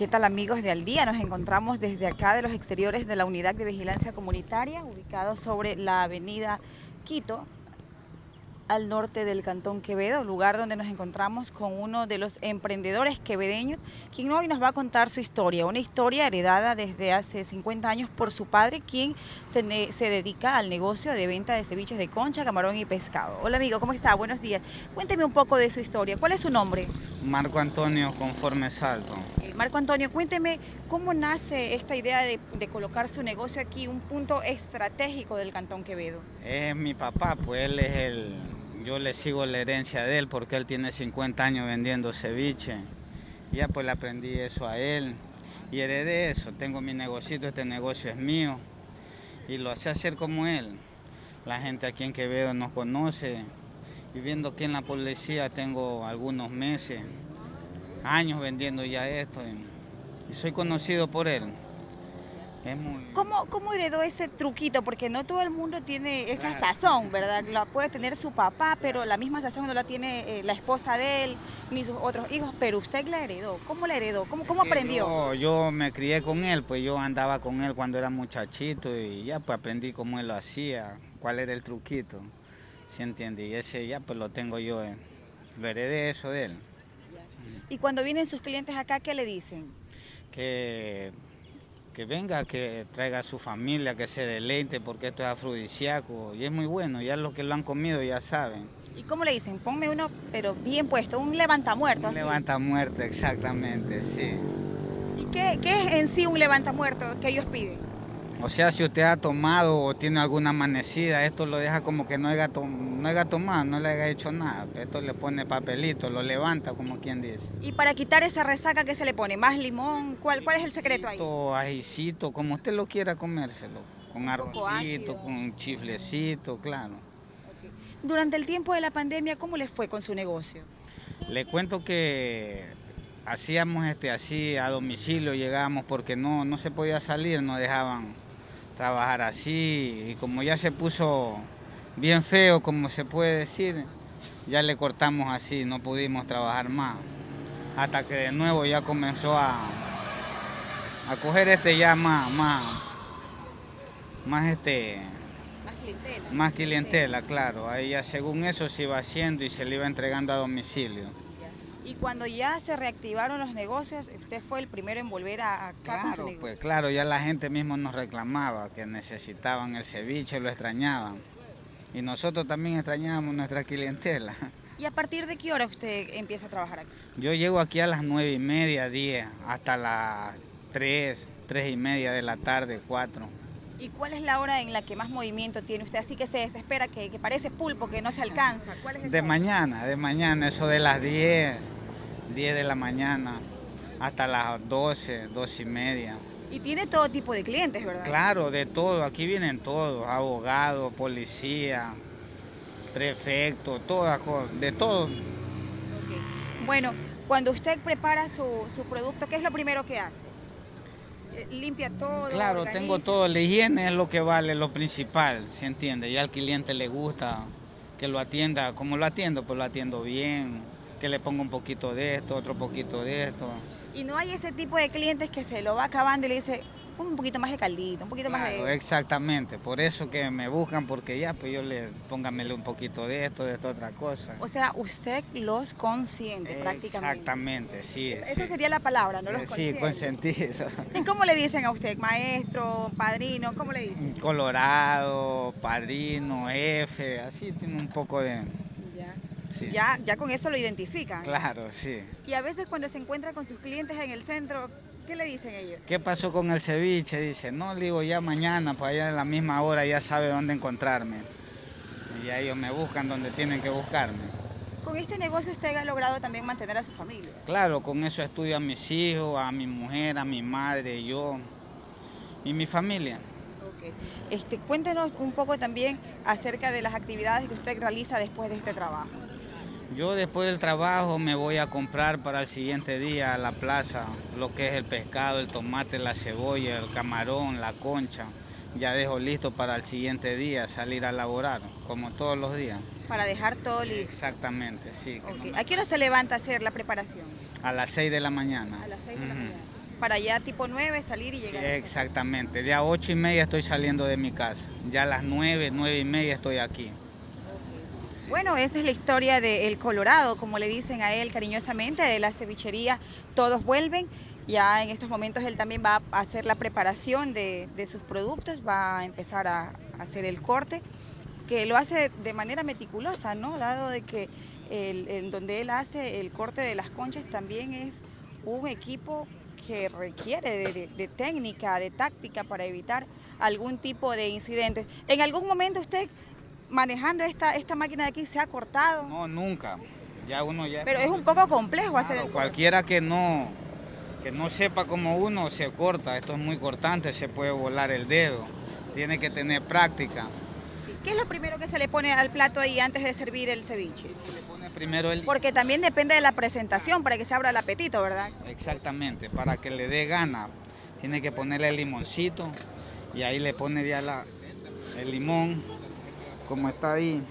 ¿Qué tal amigos de Al Día? Nos encontramos desde acá de los exteriores de la Unidad de Vigilancia Comunitaria, ubicado sobre la avenida Quito, al norte del Cantón Quevedo, lugar donde nos encontramos con uno de los emprendedores quevedeños, quien hoy nos va a contar su historia, una historia heredada desde hace 50 años por su padre, quien se, dedica al negocio de venta de ceviches de concha, camarón y pescado. Hola amigo, ¿cómo está? Buenos días. Cuénteme un poco de su historia. ¿Cuál es su nombre? Marco Antonio Conforme Salto. Marco Antonio, cuénteme cómo nace esta idea de, colocar su negocio aquí, un punto estratégico del Cantón Quevedo. Es mi papá, pues él es el yo le sigo la herencia de él porque él tiene 50 años vendiendo ceviche. Ya pues le aprendí eso a él y heredé eso. Tengo mi negocito, este negocio es mío y lo hace hacer como él. La gente aquí en Quevedo nos conoce. Viviendo aquí en la policía tengo algunos meses, años vendiendo ya esto y, y soy conocido por él. Muy... ¿Cómo, ¿Cómo, heredó ese truquito? Porque no todo el mundo tiene esa claro. sazón, ¿verdad? La puede tener su papá, pero la misma sazón no la tiene eh, la esposa de él, ni sus otros hijos, pero usted la heredó. ¿Cómo la heredó? ¿Cómo, cómo aprendió? Yo, yo, me crié con él, pues yo andaba con él cuando era muchachito y ya pues aprendí cómo él lo hacía, cuál era el truquito, ¿sí entiende? Y ese ya pues lo tengo yo, eh, lo heredé eso de él. ¿Y cuando vienen sus clientes acá, qué le dicen? Que que venga, que traiga a su familia, que se deleite, porque esto es afrodisíaco y es muy bueno, ya los que lo han comido ya saben. ¿Y cómo le dicen? Ponme uno, pero bien puesto, un levantamuerto. Un levantamuerto, exactamente, sí. ¿Y qué, qué es en sí un levantamuerto que ellos piden? O sea, si usted ha tomado o tiene alguna amanecida, esto lo deja como que no haya, to no haya tomado, no le haya hecho nada. Esto le pone papelito, lo levanta, como quien dice. ¿Y para quitar esa resaca qué se le pone? ¿Más limón? ¿Cuál, cuál es el secreto ahí? Ajicito, como usted lo quiera comérselo. Con arrocito, con chiflecito, claro. Okay. Durante el tiempo de la pandemia, ¿cómo les fue con su negocio? Le cuento que hacíamos este así a domicilio, llegábamos porque no, no se podía salir, no dejaban trabajar así y como ya se puso bien feo, como se puede decir, ya le cortamos así, no pudimos trabajar más. Hasta que de nuevo ya comenzó a, a coger este ya más, más, más este... Más clientela. Más clientela, claro. Ahí ya según eso se iba haciendo y se le iba entregando a domicilio. Y cuando ya se reactivaron los negocios, usted fue el primero en volver a acá claro. Pues claro, ya la gente mismo nos reclamaba que necesitaban el ceviche, lo extrañaban. Y nosotros también extrañábamos nuestra clientela. ¿Y a partir de qué hora usted empieza a trabajar aquí? Yo llego aquí a las nueve y media, diez, hasta las tres, tres y media de la tarde, cuatro. ¿Y cuál es la hora en la que más movimiento tiene usted? Así que se desespera, que, que parece pulpo, que no se alcanza. ¿Cuál es de mañana, de mañana, eso de las 10, 10 de la mañana, hasta las 12, 12 y media. Y tiene todo tipo de clientes, ¿verdad? Claro, de todo. Aquí vienen todos, abogados, policía, prefecto, todas cosas, de todo. Okay. Bueno, cuando usted prepara su, su producto, ¿qué es lo primero que hace? Limpia todo. Claro, organiza. tengo todo. La higiene es lo que vale, lo principal, ¿se entiende? Ya al cliente le gusta que lo atienda, como lo atiendo, pues lo atiendo bien, que le ponga un poquito de esto, otro poquito de esto. Y no hay ese tipo de clientes que se lo va acabando y le dice, un poquito más de caldito, un poquito claro, más de... exactamente, por eso que me buscan, porque ya, pues yo le, póngamele un poquito de esto, de esta otra cosa. O sea, usted los consiente prácticamente. Exactamente, sí. Esa sí. sería la palabra, ¿no? Los eh, consiente. Sí, consentido. ¿Y cómo le dicen a usted? ¿Maestro, padrino? ¿Cómo le dicen? Colorado, padrino, F, así tiene un poco de... Ya. Sí. Ya, ya con eso lo identifican. Claro, sí. Y a veces cuando se encuentra con sus clientes en el centro, ¿Qué le dicen ellos? ¿Qué pasó con el ceviche? Dice, no, le digo, ya mañana, pues allá a la misma hora ya sabe dónde encontrarme. Y ya ellos me buscan donde tienen que buscarme. ¿Con este negocio usted ha logrado también mantener a su familia? Claro, con eso estudio a mis hijos, a mi mujer, a mi madre, yo y mi familia. Okay. Este, cuéntenos un poco también acerca de las actividades que usted realiza después de este trabajo. Yo después del trabajo me voy a comprar para el siguiente día a la plaza lo que es el pescado, el tomate, la cebolla, el camarón, la concha. Ya dejo listo para el siguiente día salir a laborar, como todos los días. Para dejar todo listo. Exactamente, sí. Okay. No ¿A qué hora se levanta a hacer la preparación? A las 6 de la mañana. A las 6 de uh -huh. la mañana. para ya tipo 9 salir y Sí, llegar. exactamente. Ya a ocho y media estoy saliendo de mi casa. Ya a las nueve, nueve y media estoy aquí. Bueno, esa es la historia del Colorado, como le dicen a él cariñosamente, de la cevichería Todos Vuelven. Ya en estos momentos él también va a hacer la preparación de, de sus productos, va a empezar a, hacer el corte, que lo hace de manera meticulosa, ¿no? Dado de que el, en donde él hace el corte de las conchas también es un equipo que requiere de, de- de técnica, de táctica para evitar algún tipo de incidentes. ¿En algún momento usted manejando esta, esta máquina de aquí se ha cortado? No, nunca. Ya uno ya... Pero es un poco complejo hacer Claro, el corte. cualquiera que no, que no sepa como uno se corta. Esto es muy cortante, se puede volar el dedo. Tiene que tener práctica. ¿Qué es lo primero que se le pone al plato ahí antes de servir el ceviche? Se le pone primero el... Porque también depende de la presentación para que se abra el apetito, ¿verdad? Exactamente, para que le dé gana. Tiene que ponerle el limoncito y ahí le pone ya la, el limón, como está ahí.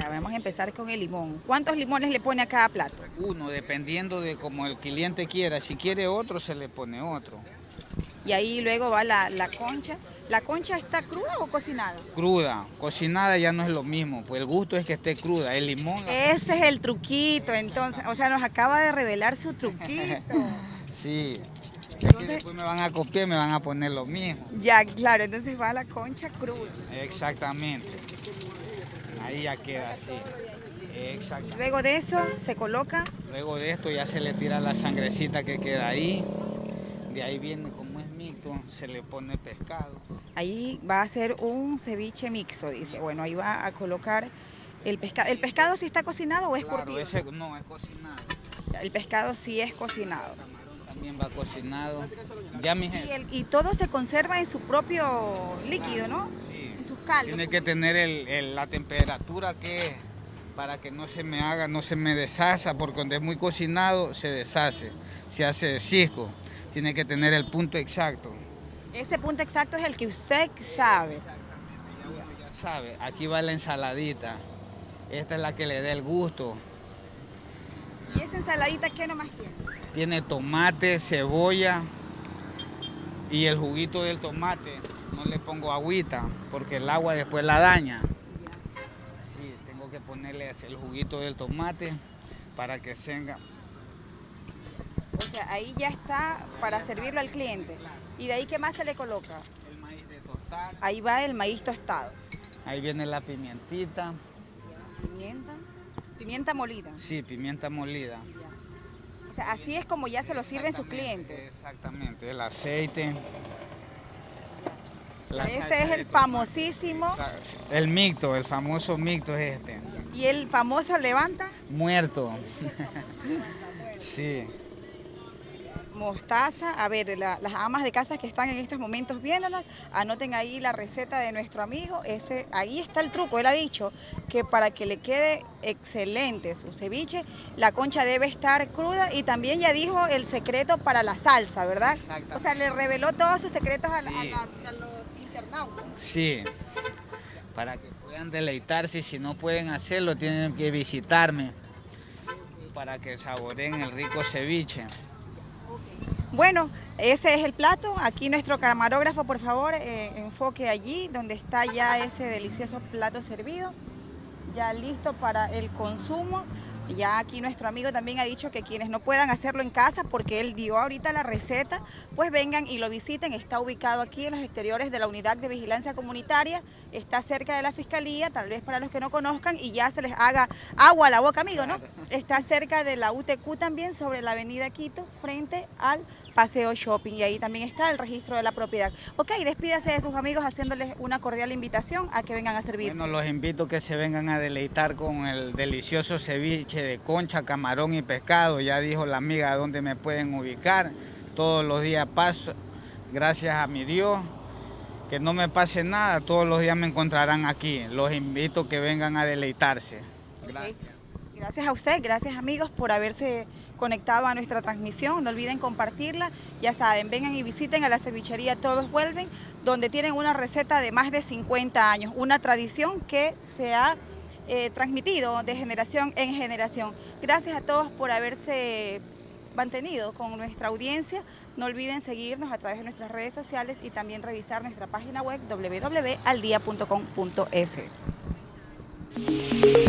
Ya, vamos a empezar con el limón. ¿Cuántos limones le pone a cada plato? Uno, dependiendo de como el cliente quiera. Si quiere otro, se le pone otro. Y ahí luego va la, la concha. ¿La concha está cruda o cocinada? Cruda, cocinada ya no es lo mismo, pues el gusto es que esté cruda. El limón, Ese es el truquito, entonces. O sea, nos acaba de revelar su truquito. sí. Es que después me van a copiar y me van a poner lo mismo. Ya, claro, entonces va la concha cruda. Exactamente. Ahí ya queda así. Exactamente. Luego de eso se coloca Luego de esto ya se le tira la sangrecita que queda ahí. De ahí viene como es mixto, se le pone pescado. Ahí va a ser un ceviche mixto, dice. Bueno, ahí va a colocar el pescado. ¿El pescado sí está cocinado o es Claro, curtido? ese no es cocinado. El pescado sí es cocinado. También va cocinado. Ya mi Y, gente. el- y todo se conserva en su propio líquido, ¿no? Sí. En sus caldos. Tiene que tener el- el- la temperatura que es para que no se me haga, no se me deshaga, porque donde es muy cocinado se deshace, se hace cisco. Tiene que tener el punto exacto. Ese punto exacto es el que usted sabe. Ya sabe, aquí va la ensaladita. Esta es la que le da el gusto. ¿Y esa ensaladita qué nomás tiene? Tiene tomate, cebolla y el juguito del tomate. No le pongo agüita porque el agua después la daña. Sí, tengo que ponerle el juguito del tomate para que tenga. O sea, ahí ya está para servirlo al cliente. ¿Y de ahí qué más se le coloca? El maíz de tostar. Ahí va el maíz tostado. Ahí viene la pimientita. Pimienta. Pimienta molida. Sí, pimienta molida. Sea, así es como ya se lo sirven sus clientes. Exactamente, el aceite. Ese es el famosísimo. El micto, el famoso micto es este. Y el famoso levanta Muerto. sí. Mostaza. A ver, la- las amas de casa que están en estos momentos viéndolas, anoten ahí la receta de nuestro amigo. Ese, ahí está el truco. Él ha dicho que para que le quede excelente su ceviche, la concha debe estar cruda y también ya dijo el secreto para la salsa, ¿verdad? Exactamente. O sea, le reveló todos sus secretos a, a Sí. la- a los internautas. Sí. Para que puedan deleitarse y si no pueden hacerlo tienen que visitarme para que saboreen el rico ceviche. Bueno, ese es el plato. Aquí nuestro camarógrafo, por favor, eh, enfoque allí donde está ya ese delicioso plato servido, ya listo para el consumo. Ya aquí nuestro amigo también ha dicho que quienes no puedan hacerlo en casa, porque él dio ahorita la receta, pues vengan y lo visiten. Está ubicado aquí en los exteriores de la Unidad de Vigilancia Comunitaria, está cerca de la Fiscalía, tal vez para los que no conozcan y ya se les haga agua a la boca, amigo, ¿no? Está cerca de la UTQ también, sobre la avenida Quito, frente al Paseo Shopping. Y ahí también está el registro de la propiedad. Ok, despídase de sus amigos haciéndoles una cordial invitación a que vengan a servirse. Bueno, los invito a que se vengan a deleitar con el delicioso ceviche de concha, camarón y pescado. Ya dijo la amiga dónde me pueden ubicar. Todos los días paso, gracias a mi Dios, que no me pase nada. Todos los días me encontrarán aquí. Los invito a que vengan a deleitarse. Gracias. Gracias a usted, gracias amigos por haberse conectado a nuestra transmisión. No olviden compartirla. Ya saben, vengan y visiten a la cevichería Todos Vuelven, donde tienen una receta de más de 50 años, una tradición que se ha eh, transmitido de generación en generación. Gracias a todos por haberse mantenido con nuestra audiencia. No olviden seguirnos a través de nuestras redes sociales y también revisar nuestra página web www.aldia.com.es.